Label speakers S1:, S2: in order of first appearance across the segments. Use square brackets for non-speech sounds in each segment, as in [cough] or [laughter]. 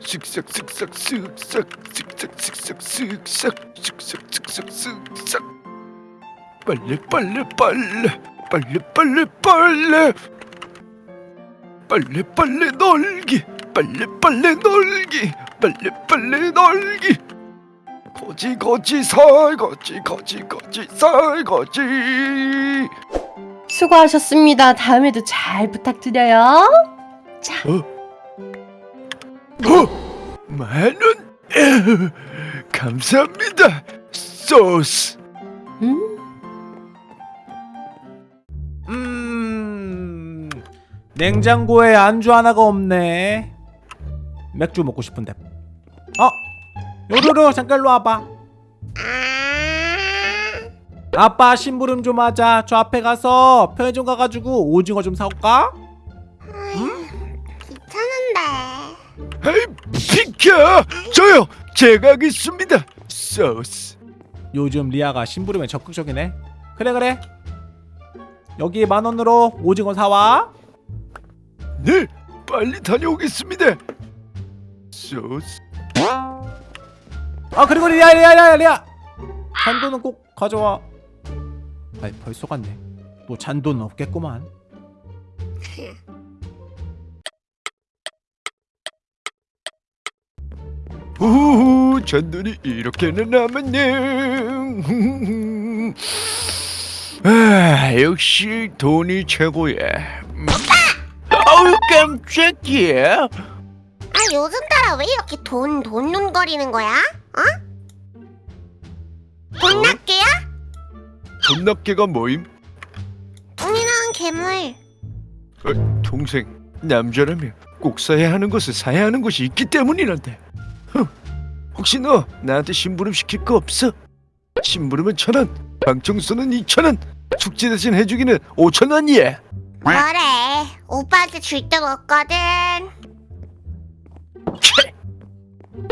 S1: 쓱싹 쓱싹 쓱싹 쓱싹 쓱싹 쓱싹 쓱싹 쓱싹 쓱싹 빨리 빨리 빨리 빨리 빨리 빨리 빨리 빨리 놀기 빨리 빨리 놀기 빨리 빨리 놀기 거지 거지 살거지 거지 거지 살거지
S2: 수고하셨습니다. 다음에도 잘 부탁드려요.
S1: 어? 만원 에휴, [laughs] 감사합니다 소스
S2: 음?
S3: 음 냉장고에 안주 하나가 없네 맥주 먹고 싶은데 어? 요루루 잠깐 일로 와봐 아빠 심부름 좀 하자 저 앞에 가서 편의점 가가지고 오징어 좀 사올까?
S1: 아이 비켜! 저요 제가 하겠습니다. 소스.
S3: 요즘 리아가 심부름에 적극적이네. 그래 그래. 여기 만원으로 오징어 사와.
S1: 네 빨리 다녀오겠습니다. 소스.
S3: 아 그리고 리아 리아 리아 리아! 잔돈은 꼭 가져와. 아이 벌써 갔네. 또 잔돈은 없겠구만 [laughs]
S1: 오 잔돈이 이렇게나 남았네 아 역시 돈이 최고야 음. 아우 깜짝이야
S4: 아 요즘 따라 왜 이렇게 돈 돈 눈거리는 거야? 어? 돈 낱개야?
S1: 돈납개가 뭐임?
S4: 돈이랑 괴물.
S1: 어, 동생 남자라면 꼭 사야 하는 것을 사야 하는 것이 있기 때문이란다 흠, 혹시 너 나한테 심부름 시킬 거 없어? 심부름은 천 원 방청소는 이천원 축제 대신 해주기는 오천 원이야
S4: 뭐래? 오빠한테 줄 데가 없거든.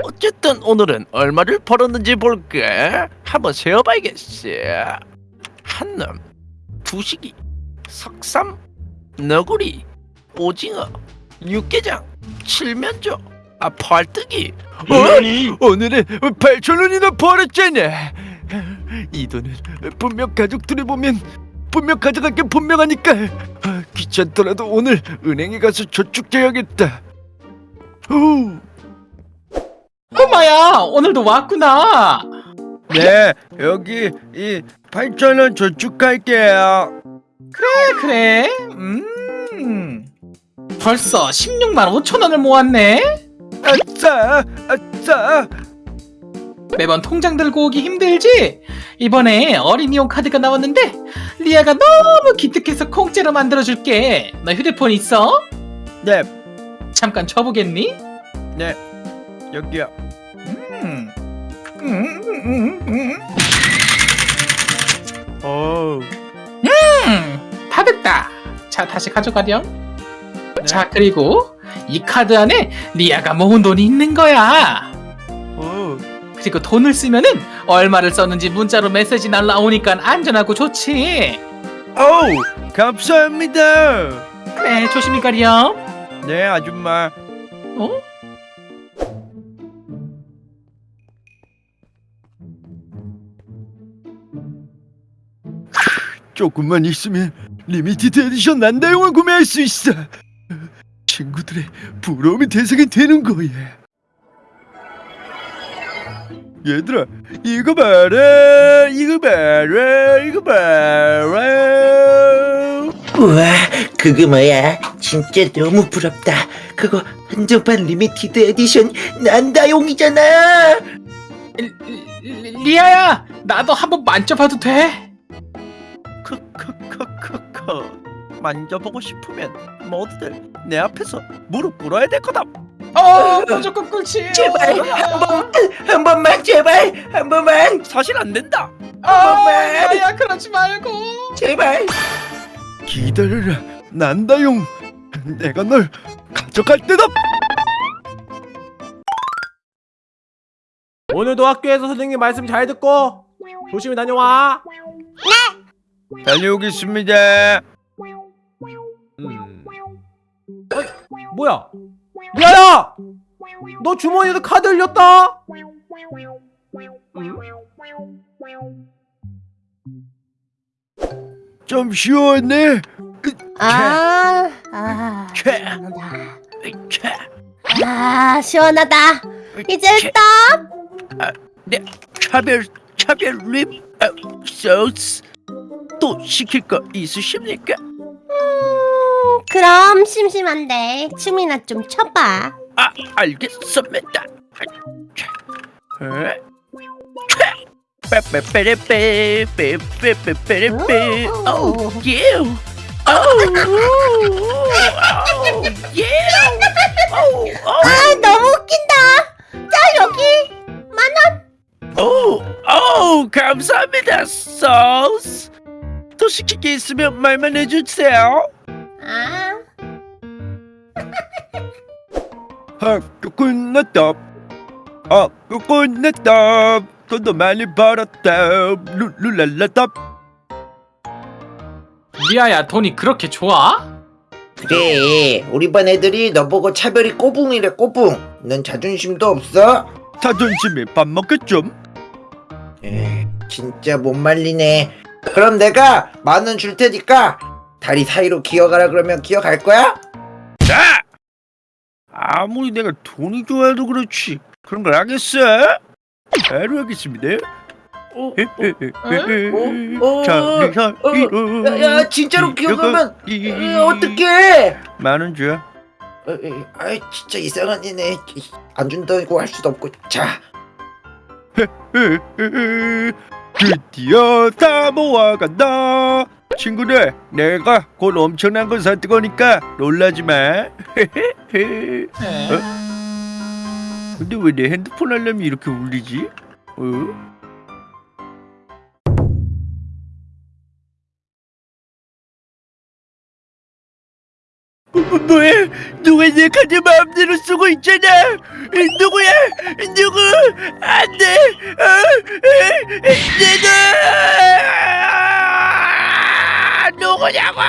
S1: 어쨌든 오늘은 얼마를 벌었는지 볼까? 한번 세어봐야겠어 한 놈, 두식이, 석삼, 너구리, 오징어, 육개장, 칠면조, 아 펄뜨기 어? 오늘은 8천 원이나 벌었잖아. 이 돈은 분명 가족들이 보면 분명 가져갈 게 분명하니까. 아, 귀찮더라도 오늘 은행에 가서 저축해야겠다. 후.
S5: 꼬마야 오늘도 왔구나.
S1: 네, 여기 이 8,000원 저축할게요.
S5: 그래 그래. 음. 벌써 16만 5천 원을 모았네
S1: 아싸, 아싸.
S5: 매번 통장 들고 오기 힘들지? 이번에 어린이용 카드가 나왔는데 리아가 너무 기특해서 공짜로 만들어줄게 너 휴대폰 있어?
S1: 네,
S5: 잠깐 쳐보겠니?
S1: 네, 여기요.
S5: 음. 음, 음, 음, 다 됐다. 자, 다시 가져가렴. 자, 그리고 이 카드 안에 리아가 모은 돈이 있는 거야.
S1: 어,
S5: 그리고 돈을 쓰면은 얼마를 썼는지 문자로 메시지 날라오니까 안전하고 좋지.
S1: 어우, 감사합니다.
S5: 그래, 조심히 가렴.
S1: 네, 아줌마.
S5: 어?
S1: 조금만 있으면 limited edition 난다용을 구매할 수 있어. 친구들의 부러움의 대상이 되는 거야. 얘들아, 이거 봐라, 이거 봐라, 이거 봐라.
S6: 우와 그거 뭐야 진짜 너무 부럽다 그거 한정판 limited edition 난다용이잖아
S5: 리- 리- 리아야, 나도 한번 만져봐도 돼?
S1: 만져보고 싶으면 모두들 내 앞에서 무릎 꿇어야 될 거다.
S5: 어, 무조건 꿇지.
S6: 제발 한 번, 한 번만 제발 한 번만
S1: 사실 안 된다.
S5: 아, 리아야, 그러지 말고.
S6: 제발
S1: 기다려라, 난다용. 내가 널 가져갈 때다.
S3: 오늘도 학교에서 선생님 말씀 잘 듣고 조심히 다녀와
S1: 다녀오겠습니다.
S3: 뭐야 리아야 너 주머니에도 카드 흘렸다.
S7: 좀 시원해.
S2: 아, 아. 시원하다.
S7: 캬.
S2: 아, 시원하다. 이제 스톱.
S7: 네, 차별 차별 립 아, 소스 또 시킬 거 있으십니까?
S2: 음, 그럼 심심한데 춤이나 좀 춰봐.
S7: 아, 알겠습니다. 에? 빼빼빼빼빼빼빼빼빼빼 오, 예. 오, 예. 오,
S2: 아, 너무 웃긴다. 자, 여기.
S7: 오, 오, 감사합니다, 소스. 또 시킬 게 있으면 말만 해주세요.
S2: 아,
S7: 학교 끝났다. 학교 끝났다. 돈도 많이 벌었다. 룰루랄라다.
S5: 리아야 돈이 그렇게 좋아?
S8: 그래 우리 반 애들이 너보고 차별이 꼬붕이래 꼬붕 넌 자존심도 없어?
S7: 자존심에 밥 먹겠좀.
S8: 에이, 진짜 못 말리네 그럼 내가 만 원 줄 테니까 다리 사이로 기어가라 그러면 기어갈 거야?
S7: 자! 아무리 내가 돈이 좋아도 그렇지. 그런 걸 하겠어? 바로 하겠습니다.
S8: 어,
S7: 어?
S8: 어? 야, 야 진짜로 어, 어떡해
S7: 만원 줘.
S8: 아이 진짜 이상한 애네 안 준다고 할 수도 없고 자
S7: 드디어 다 모아간다. 친구들, 내가 곧 엄청난 걸 사들 거니까 놀라지 마.
S5: 에. [laughs]
S7: 근데 왜 내 핸드폰 알람이 이렇게 울리지? 어? 뭐, 뭐, 뭐야? 누가 내 카드 마음대로 쓰고 있잖아. 누구야? 누구? 안돼. 어? 에, 에, 내가 누구냐고?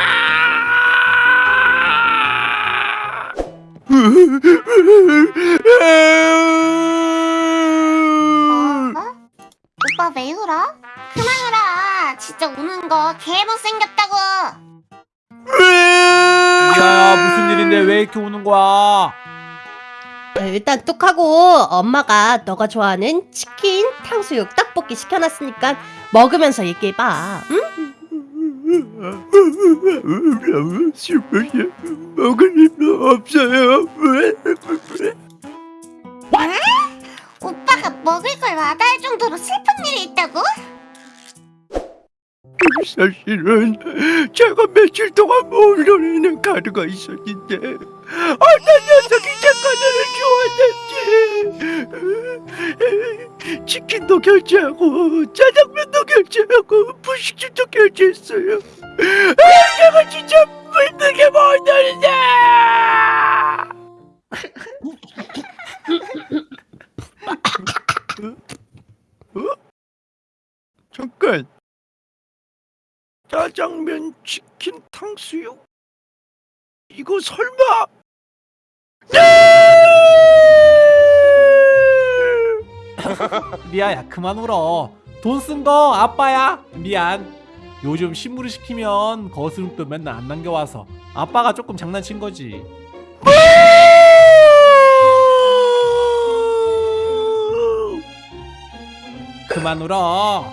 S4: 어? 오빠 왜 울어? 그만 울어. 진짜 우는 거 개 못생겼다고.
S3: 야 무슨 일인데 왜 이렇게 우는 거야?
S2: 일단 뚝하고 엄마가 너가 좋아하는 치킨, 탕수육, 떡볶이 시켜놨으니까 먹으면서 얘기해봐. 응?
S7: 먹을 힘도 없어요.
S4: 오빠가 먹을 걸 마다할 정도로 슬픈 일이 있다고?
S7: 사실은 제가 며칠 동안 몰려있는 카드가 있었는데 어떤 녀석이 제 카드를 주웠는지 치킨도 결제하고 짜장면도 결제하고 분식집도 결제했어요 아, 제가 진짜 불쌍해 보이는데 어? 잠깐 짜장면, 치킨, 탕수육? 이거 설마?
S3: 리아야 그만 울어. 돈 쓴 거 아빠야. 미안. 요즘 신문을 시키면 거스름돈 맨날 안 남겨와서 아빠가 조금 장난친 거지. 그만 울어.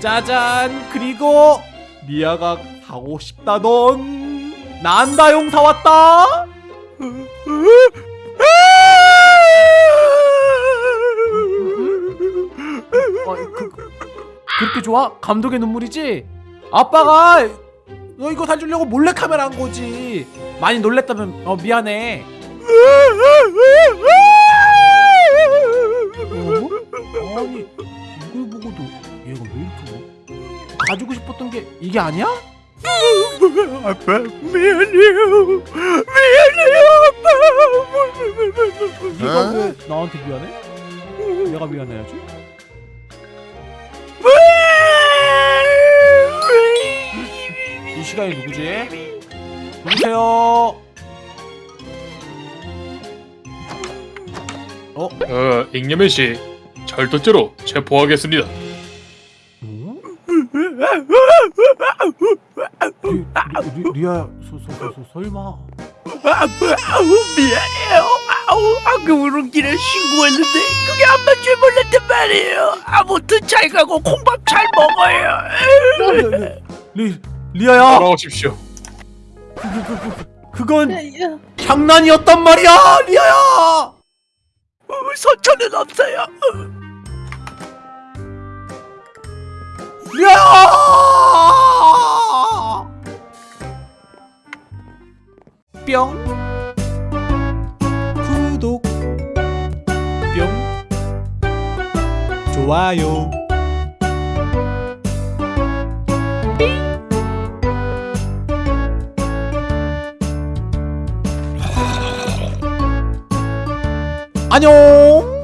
S3: 짜잔. 그리고 리아가 사고 싶다던 난다용 사왔다. 어, 그, 그, 그렇게 좋아? 감독의 눈물이지? 아빠가 너 이거 사주려고 몰래 카메라 한 거지. 많이 놀랬다면 어 미안해. 어? 아니 이걸 보고도 얘가 왜 이렇게 울어? 가지고 싶었던 게 이게 아니야?
S7: 아빠 미안해요 미안해요 아빠
S3: 네가 왜 나한테 미안해? 내가 미안해야지. 이 시간에 누구지? 누구세요? 어?
S9: 어, 잉여맨 씨 절도죄로 체포하겠습니다.
S3: 어? 리, 리, 리, 리아야 서, 서, 서, 서, 설마
S7: 아우 미안해요. 아우 아그 우렁길에 신고했는데 그게 안 맞줄 몰랐단 말이에요. 아무튼 잘 가고 콩밥 잘 먹어요.
S3: 리, 리아야!
S9: 돌아오십시오.
S3: 그, 그, 그, 그, 그건 장난이었단 말이야 리아야!
S7: 선처는 없어요.
S3: 리아야! 뿅. 구독. 뿅. 좋아요 안녕